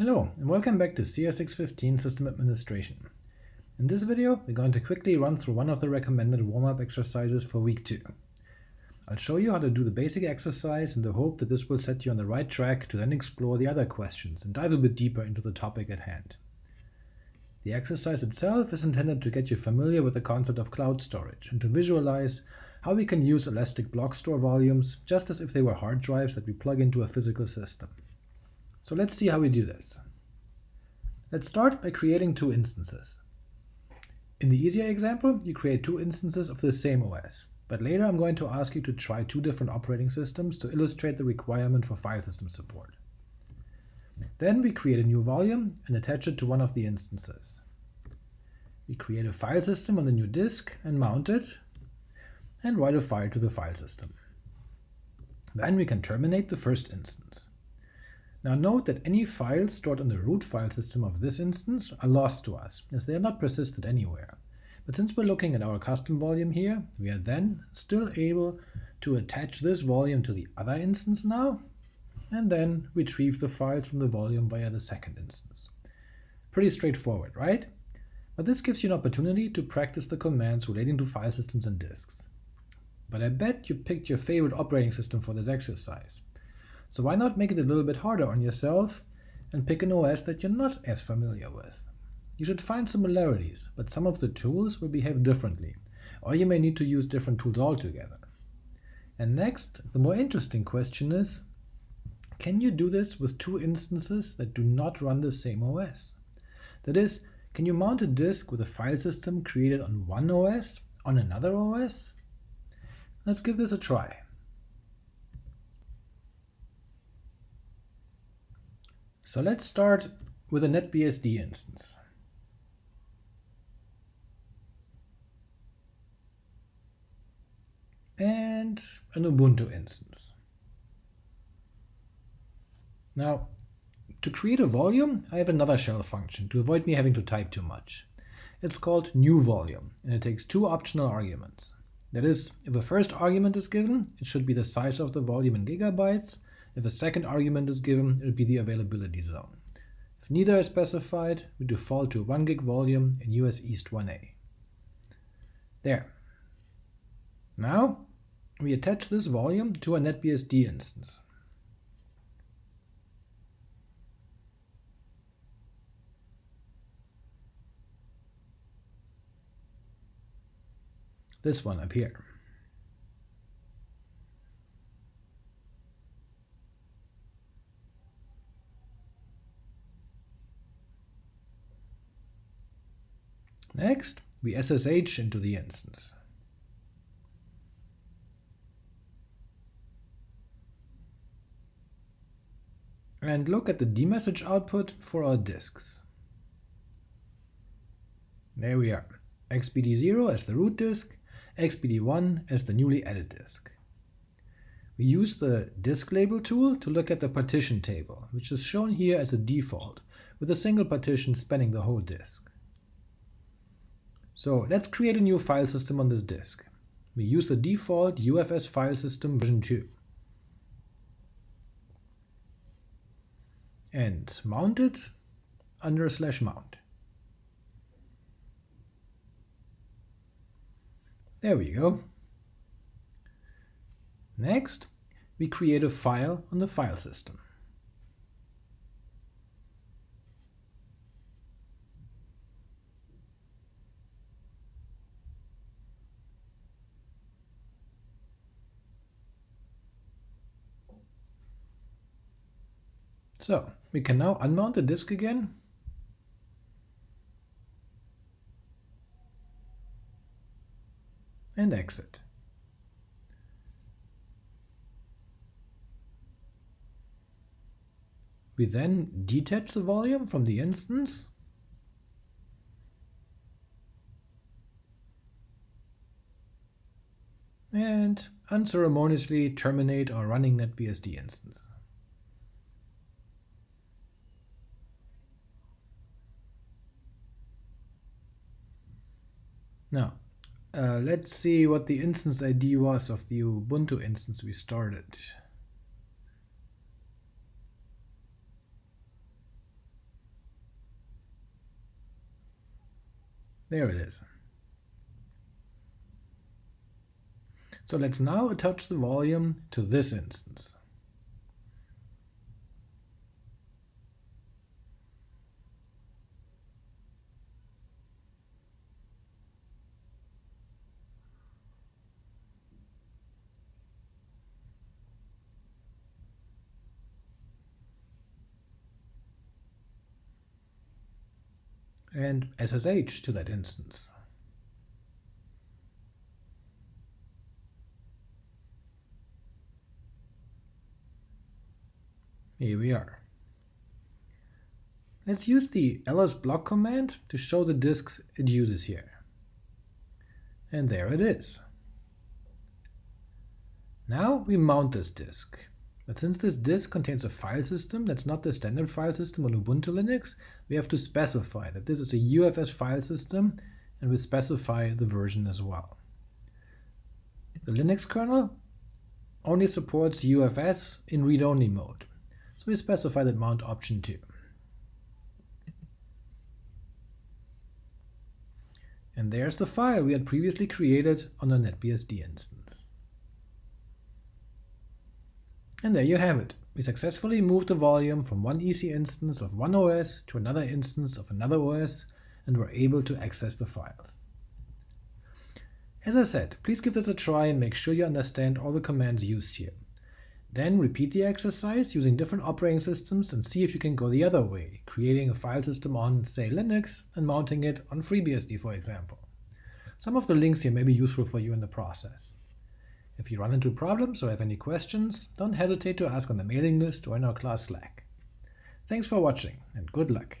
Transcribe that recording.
Hello, and welcome back to CS615 System Administration. In this video, we're going to quickly run through one of the recommended warm-up exercises for week 2. I'll show you how to do the basic exercise in the hope that this will set you on the right track to then explore the other questions and dive a bit deeper into the topic at hand. The exercise itself is intended to get you familiar with the concept of cloud storage and to visualize how we can use elastic block store volumes just as if they were hard drives that we plug into a physical system. So let's see how we do this. Let's start by creating two instances. In the easier example, you create two instances of the same OS, but later I'm going to ask you to try two different operating systems to illustrate the requirement for file system support. Then we create a new volume and attach it to one of the instances. We create a file system on the new disk and mount it, and write a file to the file system. Then we can terminate the first instance. Now note that any files stored on the root file system of this instance are lost to us, as they are not persisted anywhere. But since we're looking at our custom volume here, we are then still able to attach this volume to the other instance now, and then retrieve the files from the volume via the second instance. Pretty straightforward, right? But this gives you an opportunity to practice the commands relating to file systems and disks. But I bet you picked your favorite operating system for this exercise. So why not make it a little bit harder on yourself and pick an OS that you're not as familiar with? You should find similarities, but some of the tools will behave differently, or you may need to use different tools altogether. And next, the more interesting question is, can you do this with two instances that do not run the same OS? That is, can you mount a disk with a file system created on one OS on another OS? Let's give this a try. So let's start with a NetBSD instance. And an Ubuntu instance. Now, to create a volume, I have another shell function to avoid me having to type too much. It's called new volume, and it takes two optional arguments. That is, if a first argument is given, it should be the size of the volume in gigabytes, if a second argument is given, it will be the availability zone. If neither is specified, we default to 1 gig volume in US East 1A. There. Now, we attach this volume to a NetBSD instance. This one up here. Next, we SSH into the instance. And look at the dmesg output for our disks. There we are, xbd0 as the root disk, xbd1 as the newly added disk. We use the disk label tool to look at the partition table, which is shown here as a default, with a single partition spanning the whole disk. So let's create a new file system on this disk. We use the default UFS file system version 2. And mount it under slash mount. There we go. Next, we create a file on the file system. So we can now unmount the disk again. And exit. We then detach the volume from the instance and unceremoniously terminate our running NetBSD instance. Now, uh, let's see what the instance ID was of the Ubuntu instance we started. There it is. So let's now attach the volume to this instance. And SSH to that instance. Here we are. Let's use the ls block command to show the disks it uses here. And there it is. Now we mount this disk. But since this disk contains a file system that's not the standard file system on Ubuntu Linux, we have to specify that this is a UFS file system, and we specify the version as well. The Linux kernel only supports UFS in read-only mode, so we specify that mount option too. And there's the file we had previously created on the NetBSD instance. And there you have it. We successfully moved the volume from one EC instance of one OS to another instance of another OS, and were able to access the files. As I said, please give this a try and make sure you understand all the commands used here. Then repeat the exercise using different operating systems and see if you can go the other way, creating a file system on, say, Linux and mounting it on FreeBSD, for example. Some of the links here may be useful for you in the process. If you run into problems or have any questions, don't hesitate to ask on the mailing list or in our class Slack. Thanks for watching, and good luck!